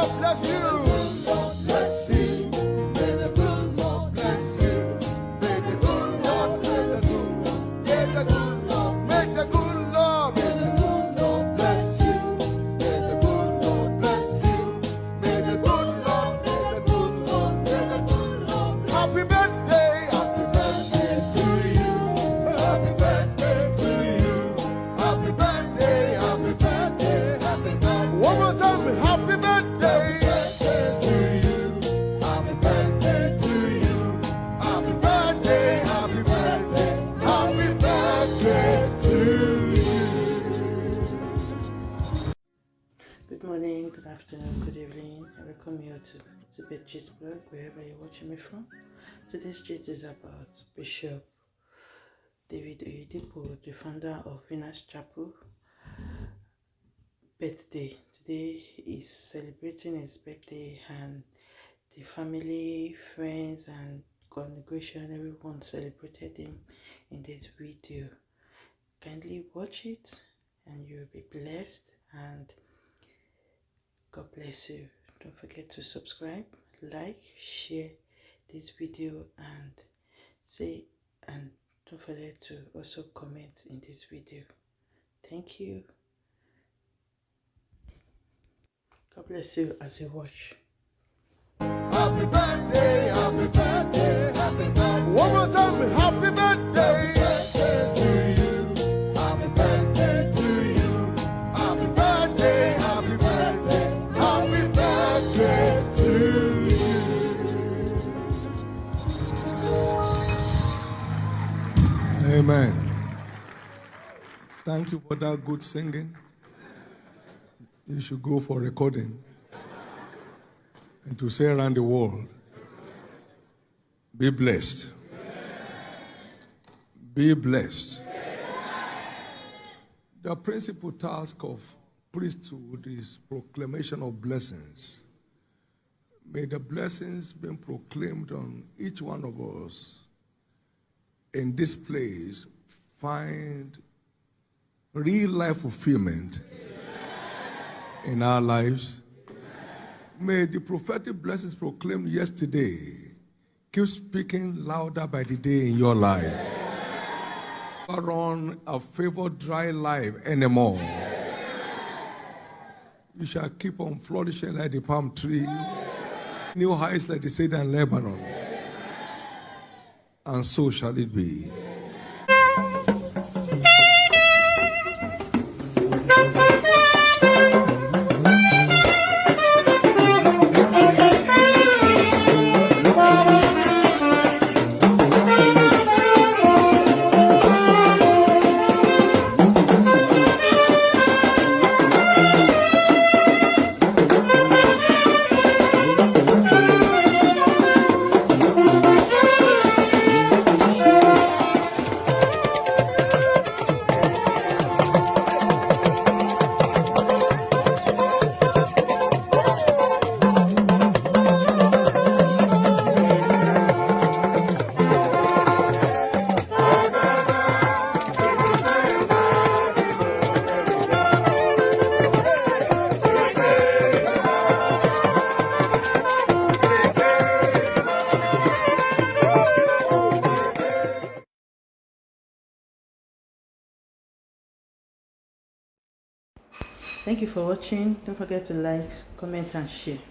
Bless you. Bless you. May the good Lord bless you. May the good Lord bless you. May the good Lord good Lord. May the good Lord bless you. May the good Lord bless you. May the good Lord. Bless Happy birthday. Good morning, good afternoon, good evening. I welcome you to Tibet Gist blog, wherever you're watching me from. Today's gist is about Bishop David Oyedepo, the founder of Winners Chapel, birthday. Today is celebrating his birthday and the family, friends and congregation, everyone celebrated him in this video. Kindly watch it and you'll be blessed and God bless you. Don't forget to subscribe, like, share this video and say and don't forget to also comment in this video. Thank you. God bless you as you watch. Happy birthday. Amen. Thank you for that good singing. You should go for recording and to say around the world. Be blessed. Be blessed. The principal task of priesthood is proclamation of blessings. May the blessings be proclaimed on each one of us in this place find real life fulfillment in our lives. May the prophetic blessings proclaimed yesterday keep speaking louder by the day in your life. Never Run a favored dry life anymore. You shall keep on flourishing like the palm tree, new heights like the cedar in Lebanon and so shall it be. Thank you for watching. Don't forget to like, comment and share.